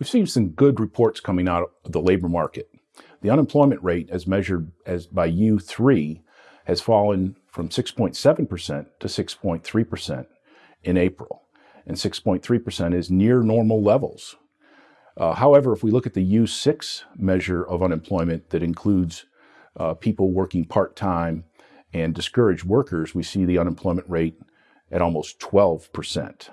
We've seen some good reports coming out of the labor market. The unemployment rate, as measured as by U3, has fallen from 6.7% to 6.3% in April, and 6.3% is near normal levels. Uh, however, if we look at the U6 measure of unemployment that includes uh, people working part time and discouraged workers, we see the unemployment rate at almost 12%.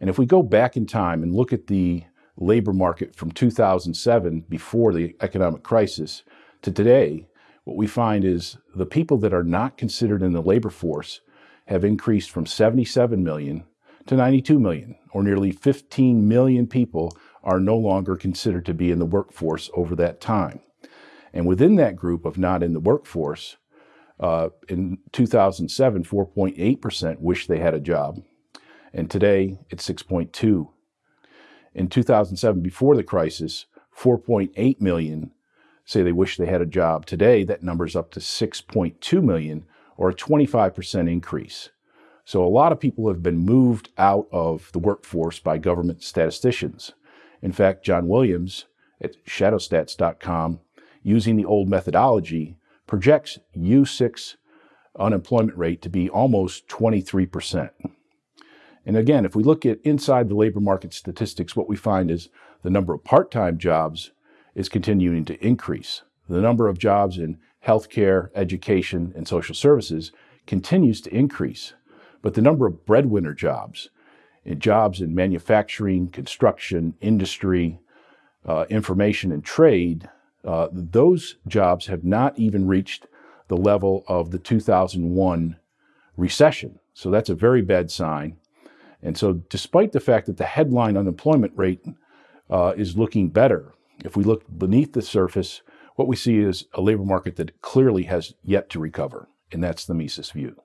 And if we go back in time and look at the labor market from 2007, before the economic crisis, to today, what we find is the people that are not considered in the labor force have increased from 77 million to 92 million, or nearly 15 million people are no longer considered to be in the workforce over that time. And within that group of not in the workforce, uh, in 2007, 4.8% wish they had a job, and today it's 6.2 in 2007, before the crisis, 4.8 million say they wish they had a job. Today, that number's up to 6.2 million, or a 25% increase. So a lot of people have been moved out of the workforce by government statisticians. In fact, John Williams at shadowstats.com, using the old methodology, projects U6 unemployment rate to be almost 23%. And again, if we look at inside the labor market statistics, what we find is the number of part-time jobs is continuing to increase. The number of jobs in healthcare, education, and social services continues to increase. But the number of breadwinner jobs, in jobs in manufacturing, construction, industry, uh, information, and trade, uh, those jobs have not even reached the level of the 2001 recession. So that's a very bad sign. And so, despite the fact that the headline unemployment rate uh, is looking better, if we look beneath the surface, what we see is a labor market that clearly has yet to recover. And that's the Mises view.